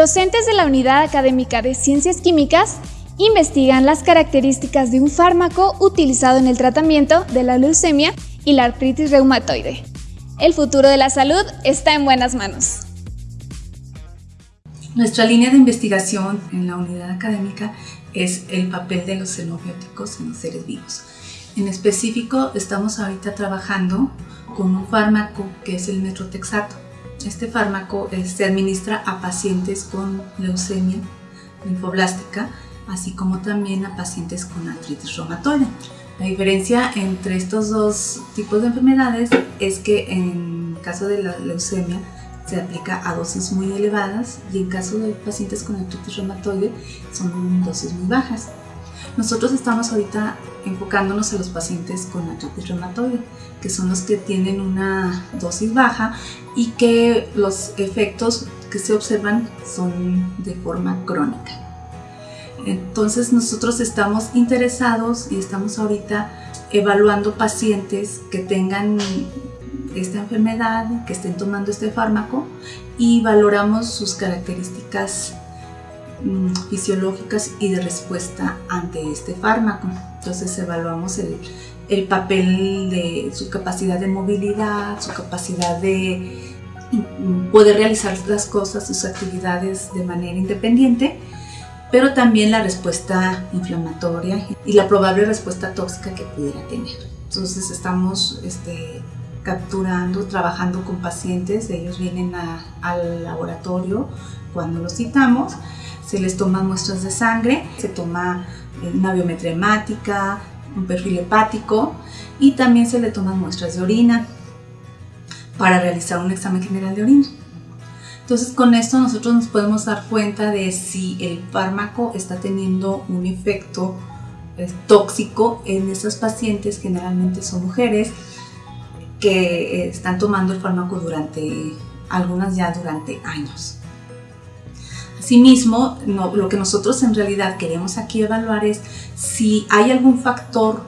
Docentes de la Unidad Académica de Ciencias Químicas investigan las características de un fármaco utilizado en el tratamiento de la leucemia y la artritis reumatoide. El futuro de la salud está en buenas manos. Nuestra línea de investigación en la unidad académica es el papel de los xenobióticos en los seres vivos. En específico, estamos ahorita trabajando con un fármaco que es el metrotexato. Este fármaco eh, se administra a pacientes con leucemia linfoblástica, así como también a pacientes con artritis reumatoide. La diferencia entre estos dos tipos de enfermedades es que en caso de la leucemia se aplica a dosis muy elevadas y en caso de pacientes con artritis reumatoide son dosis muy bajas. Nosotros estamos ahorita enfocándonos en los pacientes con artritis reumatoide, que son los que tienen una dosis baja y que los efectos que se observan son de forma crónica. Entonces nosotros estamos interesados y estamos ahorita evaluando pacientes que tengan esta enfermedad, que estén tomando este fármaco y valoramos sus características Mm, fisiológicas y de respuesta ante este fármaco. Entonces evaluamos el, el papel de su capacidad de movilidad, su capacidad de mm, poder realizar las cosas, sus actividades de manera independiente, pero también la respuesta inflamatoria y la probable respuesta tóxica que pudiera tener. Entonces estamos este, capturando, trabajando con pacientes, ellos vienen al laboratorio cuando los citamos se les toman muestras de sangre, se toma eh, una biometría hemática, un perfil hepático y también se le toman muestras de orina para realizar un examen general de orina. Entonces con esto nosotros nos podemos dar cuenta de si el fármaco está teniendo un efecto eh, tóxico en esas pacientes, generalmente son mujeres, que eh, están tomando el fármaco durante, algunas ya durante años. Asimismo, lo que nosotros en realidad queremos aquí evaluar es si hay algún factor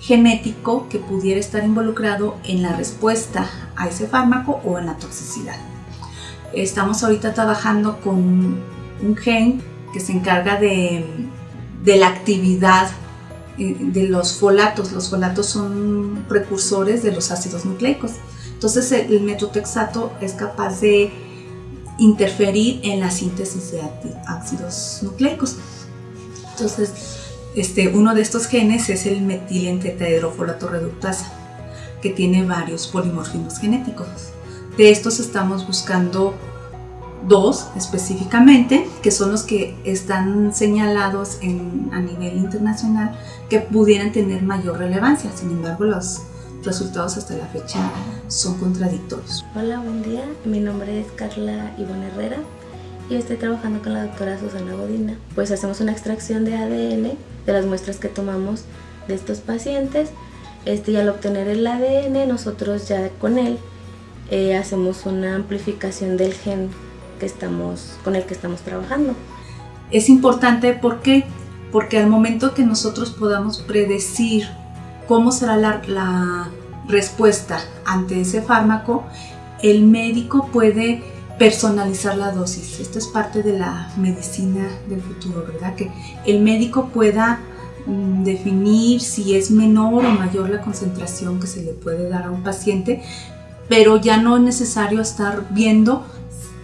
genético que pudiera estar involucrado en la respuesta a ese fármaco o en la toxicidad. Estamos ahorita trabajando con un gen que se encarga de, la actividad eh, de los folatos. Los folatos son precursores de los ácidos nucleicos. Entonces el metotrexato es capaz de interferir en la síntesis de ácidos nucleicos. Entonces, este, uno de estos genes es el metilentretahidrofolato reductasa, que tiene varios polimorfismos genéticos. De estos estamos buscando dos específicamente, que son los que están señalados a nivel internacional que pudieran tener mayor relevancia. Sin embargo, los resultados hasta la fecha son contradictorios. Hola, buen día. Mi nombre es Carla Ivonne Herrera y estoy trabajando con la doctora Susana Godina. Pues hacemos una extracción de ADN de las muestras que tomamos de estos pacientes este, y al obtener el ADN nosotros ya con él eh, hacemos una amplificación del gen que estamos, con el que estamos trabajando. Es importante ¿por qué? porque al momento que nosotros podamos predecir cómo será la, respuesta ante ese fármaco, el médico puede personalizar la dosis. Esto es parte de la medicina del futuro, ¿verdad? Que el médico pueda mm, definir si es menor o mayor la concentración que se le puede dar a un paciente, pero ya no es necesario estar viendo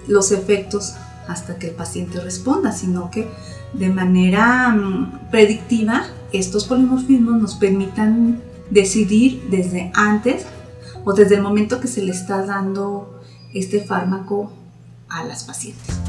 los efectos hasta que el paciente responda, sino que de manera mm, predictiva estos polimorfismos nos permitan decidir desde antes o desde el momento que se le está dando este fármaco a las pacientes.